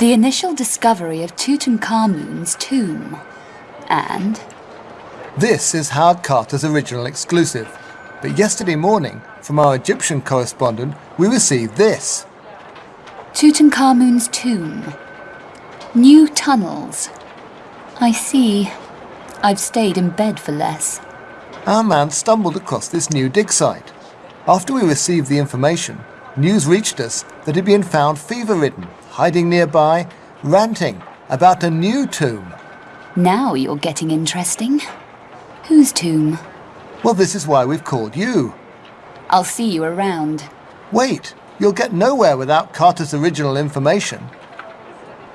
The initial discovery of Tutankhamun's tomb. And? This is Howard Carter's original exclusive. But yesterday morning, from our Egyptian correspondent, we received this. Tutankhamun's tomb. New tunnels. I see. I've stayed in bed for less. Our man stumbled across this new dig site. After we received the information, news reached us that he'd been found fever-ridden, hiding nearby, ranting about a new tomb. Now you're getting interesting. Whose tomb? Well, this is why we've called you. I'll see you around. Wait, you'll get nowhere without Carter's original information.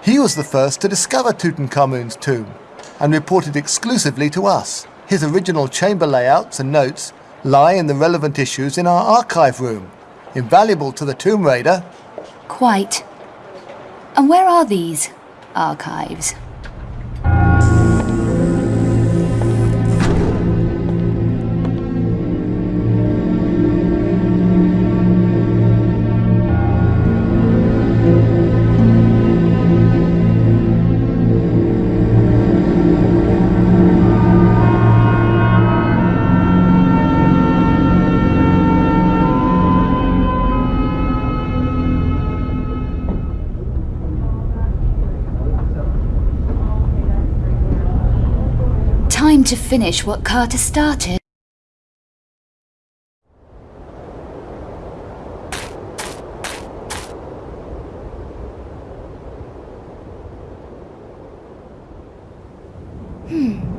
He was the first to discover Tutankhamun's tomb and reported exclusively to us. His original chamber layouts and notes lie in the relevant issues in our archive room, invaluable to the Tomb Raider. Quite. And where are these archives? to finish what Carter started. Hmm.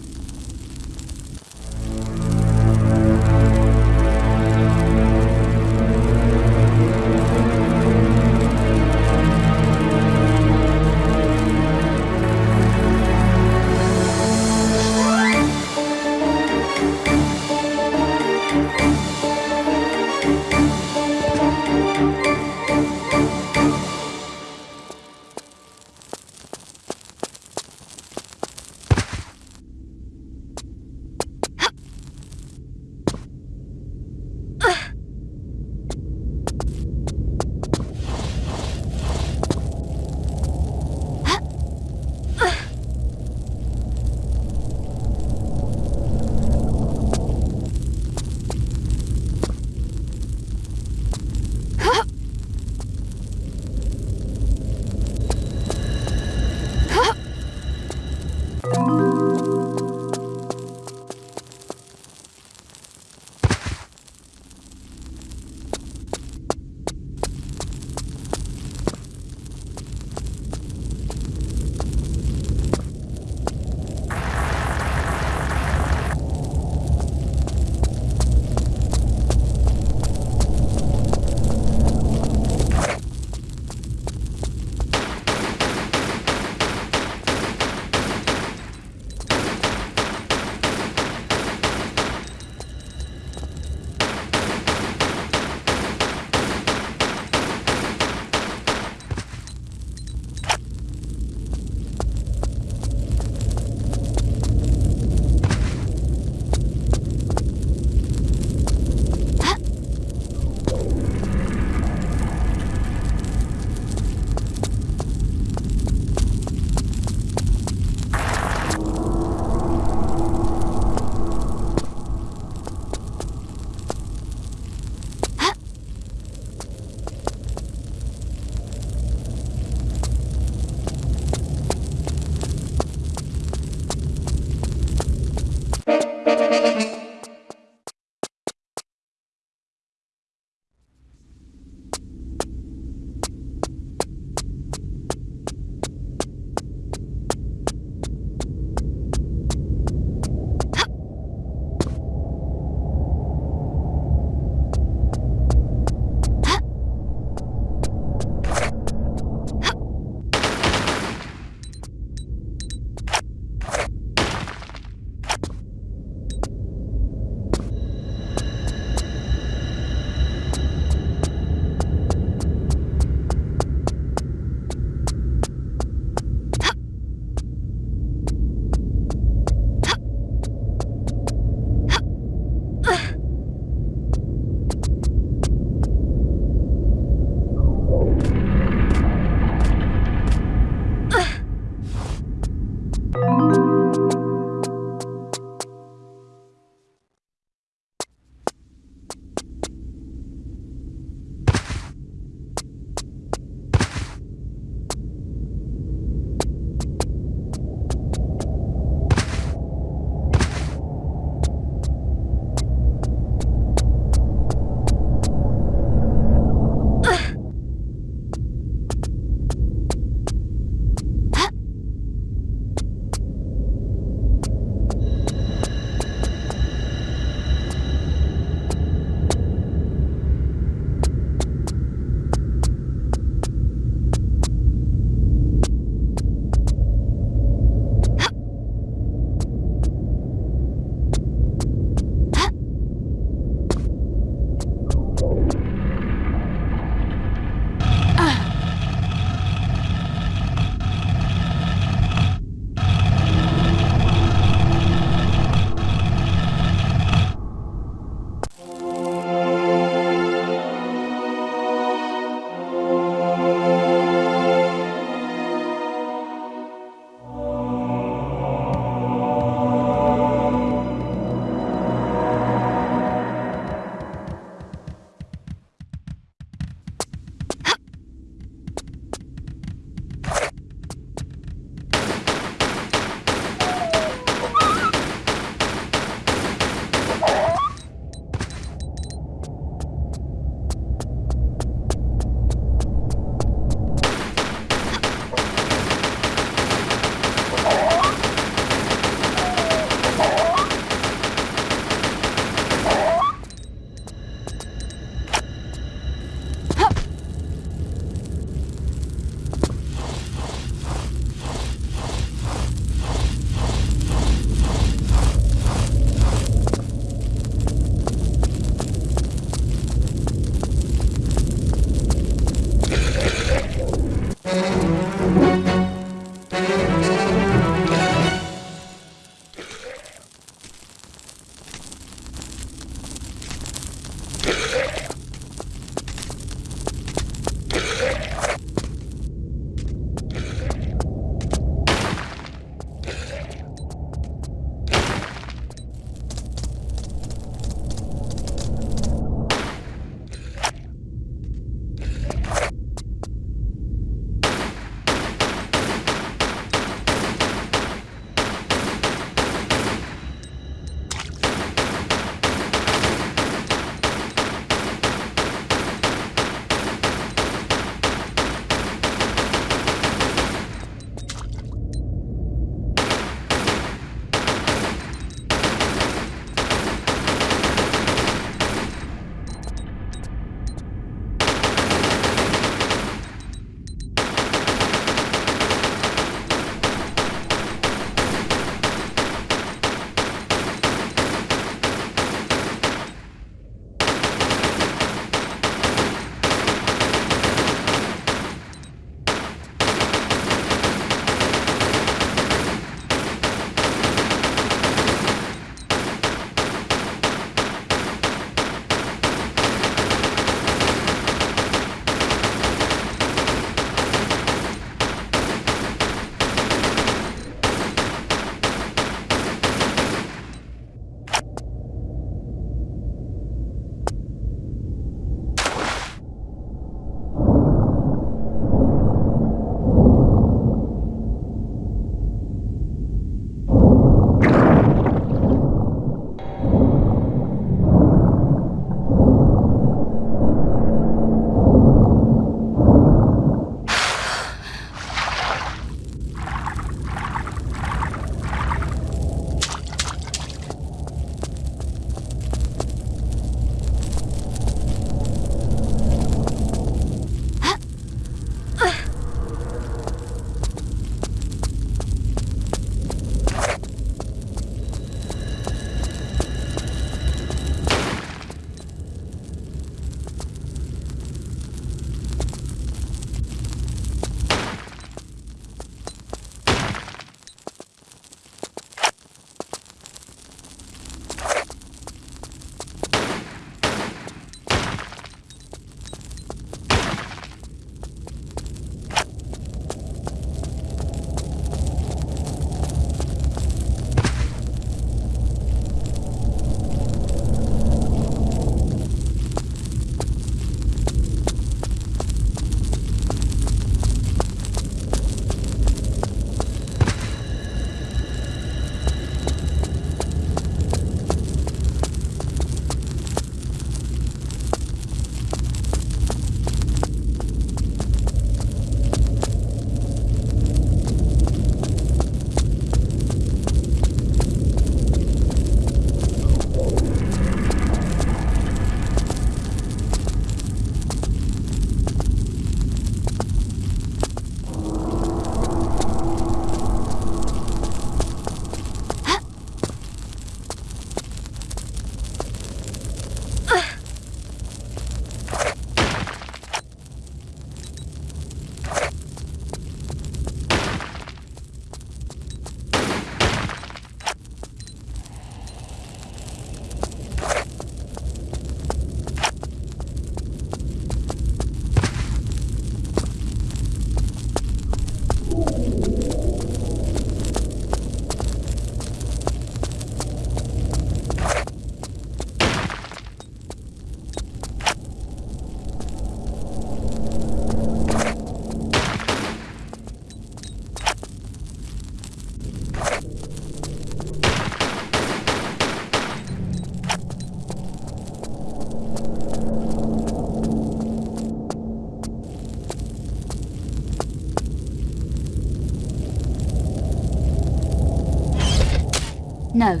No.